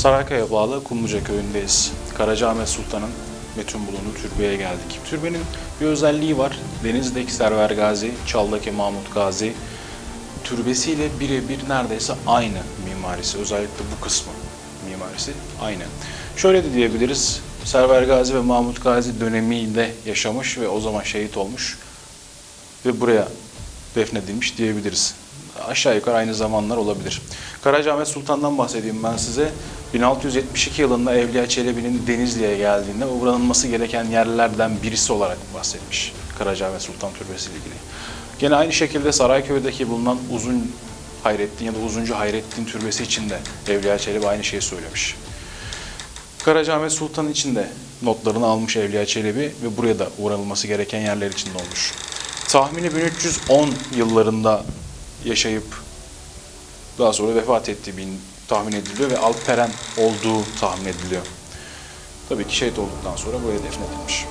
Saraykaya bağlı Kumluca köyündeyiz. Karacaahmet Sultan'ın metun bulunduğu türbeye geldik. Türbenin bir özelliği var. Denizdeki Server Gazi, Çal'daki Mahmut Gazi türbesiyle birebir neredeyse aynı mimarisi. Özellikle bu kısmı mimarisi aynı. Şöyle de diyebiliriz. Server Gazi ve Mahmut Gazi döneminde yaşamış ve o zaman şehit olmuş ve buraya defnedilmiş diyebiliriz. Aşağı yukarı aynı zamanlar olabilir. Karacaahmet Sultan'dan bahsedeyim ben size. 1672 yılında Evliya Çelebi'nin Denizli'ye geldiğinde uğranılması gereken yerlerden birisi olarak bahsetmiş Karacaahmet Sultan Türbesi ile ilgili. Gene aynı şekilde Sarayköy'deki bulunan Uzun Hayrettin ya da Uzuncu Hayrettin Türbesi için de Evliya Çelebi aynı şeyi söylemiş. Karacaahmet Sultan için de notlarını almış Evliya Çelebi ve buraya da uğranılması gereken yerler içinde olmuş. Tahmini 1310 yıllarında yaşayıp daha sonra vefat bin tahmin ediliyor ve Alperen olduğu tahmin ediliyor. Tabii ki şehit olduktan sonra buraya defnedilmiş.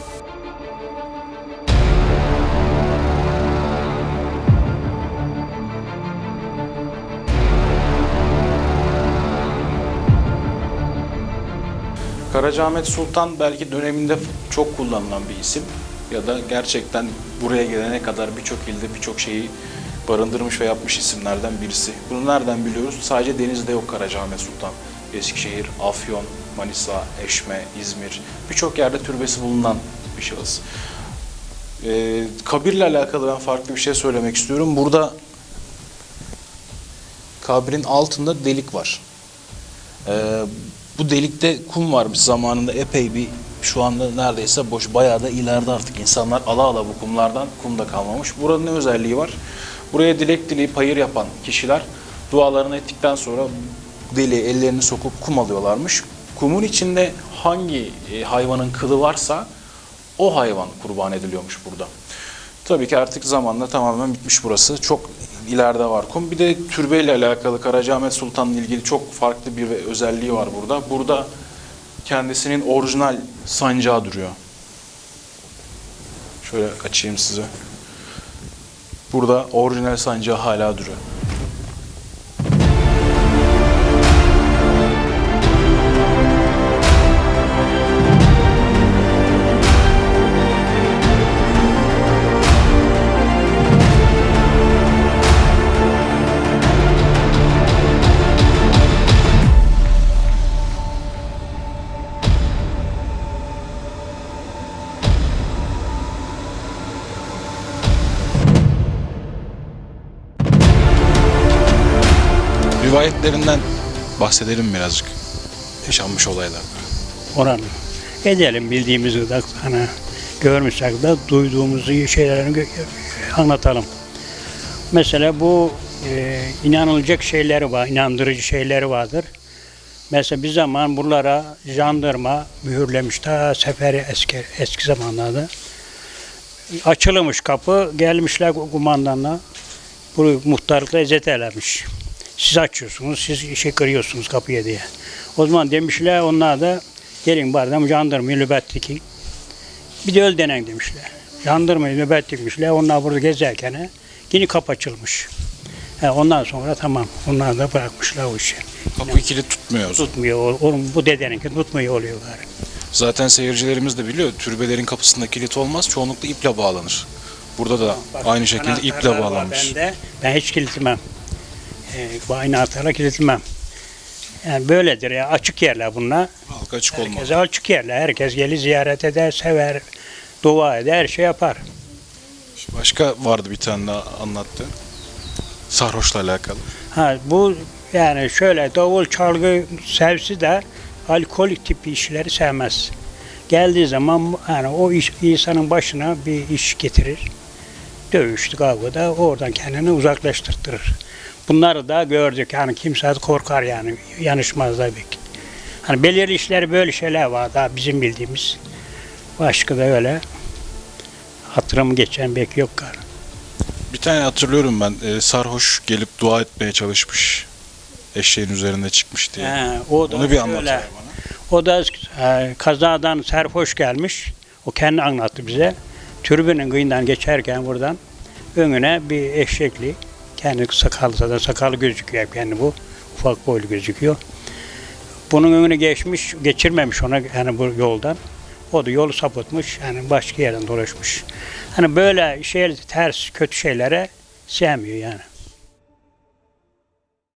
Karacaahmet Sultan belki döneminde çok kullanılan bir isim ya da gerçekten buraya gelene kadar birçok ilde birçok şeyi barındırmış ve yapmış isimlerden birisi. Bunu nereden biliyoruz? Sadece denizde yok Karacaahmet Sultan. Eskişehir, Afyon, Manisa, Eşme, İzmir birçok yerde türbesi bulunan bir şahıs. Ee, kabirle alakalı ben farklı bir şey söylemek istiyorum. Burada kabrin altında delik var. Ee, bu delikte kum varmış zamanında epey bir şu anda neredeyse boş bayağı da ileride artık insanlar ala ala bu kumlardan kum da kalmamış. Buranın ne özelliği var? Buraya dilek dileyip hayır yapan kişiler dualarını ettikten sonra deliğe ellerini sokup kum alıyorlarmış. Kumun içinde hangi e, hayvanın kılı varsa o hayvan kurban ediliyormuş burada. Tabii ki artık zamanla tamamen bitmiş burası. Çok ileride var kum. Bir de türbeyle alakalı Karacaahmet Sultan'la ilgili çok farklı bir özelliği var burada. Burada kendisinin orijinal sancağı duruyor. Şöyle açayım size. Burada orijinal sancağı hala duruyor. Rivayetlerinden bahsedelim birazcık. Yaşanmış olaylardan. oranı. Edelim bildiğimizi de hani görmüşsek de duyduğumuzu şeylerini anlatalım. Mesela bu e, inanılacak şeyleri var, inandırıcı şeyleri vardır. Mesela bir zaman buralara jandarma mühürlemiş ta seferi eski eski zamanlarda. Açılmış kapı, gelmişler kumandanla. Bu muhtarlıkla ezet eylemiş. Siz açıyorsunuz, siz işe kırıyorsunuz kapıya diye. O zaman demişler onlar da gelin bari jandarmayı nöbet dikin. Bir de öl denen demişler. Jandarmayı nöbet dikmişler. Onlar burada gezerken yine kapı açılmış. He, ondan sonra tamam. Onlar da bırakmışlar o işi. Kapıyı kilit tutmuyor. Tutmuyor. o- Onun, bu dedeninki tutmuyor oluyor gari. Zaten seyircilerimiz de biliyor. Türbelerin kapısında kilit olmaz. Çoğunlukla iple bağlanır. Burada da Bak, aynı şekilde iple bağlanmış. Bende. Ben hiç kilitlemem. Ee, bu aynı anahtarla kilitlemem. Yani böyledir ya. Açık yerler bunlar. Halka açık. Herkese açık yerler. Herkes gelir ziyaret eder, sever, dua eder, her şey yapar. Başka vardı bir tane daha anlattı. Sarhoşla alakalı. Ha bu yani şöyle davul çalgı sevsi de alkol tipi işleri sevmez. Geldiği zaman yani o iş, insanın başına bir iş getirir. Dövüştü kavgada oradan kendini uzaklaştırtırır. Bunları da gördük yani kimse korkar yani yanışmaz tabii ki. Hani belirli işleri böyle şeyler var daha bizim bildiğimiz. Başka da öyle hatırımı geçen pek yok galiba. Bir tane hatırlıyorum ben. e, sarhoş gelip dua etmeye çalışmış. Eşeğin üzerinde çıkmış diye. He, o da Onu bir anlat bana. O da e, kazadan serhoş gelmiş. O kendi anlattı bize. Türbünün kıyından geçerken buradan önüne bir eşekli. Kendi sakallı zaten sakalı gözüküyor hep kendi bu. Ufak boylu gözüküyor. Bunun önüne geçmiş, geçirmemiş ona yani bu yoldan. O da yolu sapıtmış, yani başka yerden dolaşmış. Hani böyle şey ters, kötü şeylere sevmiyor yani.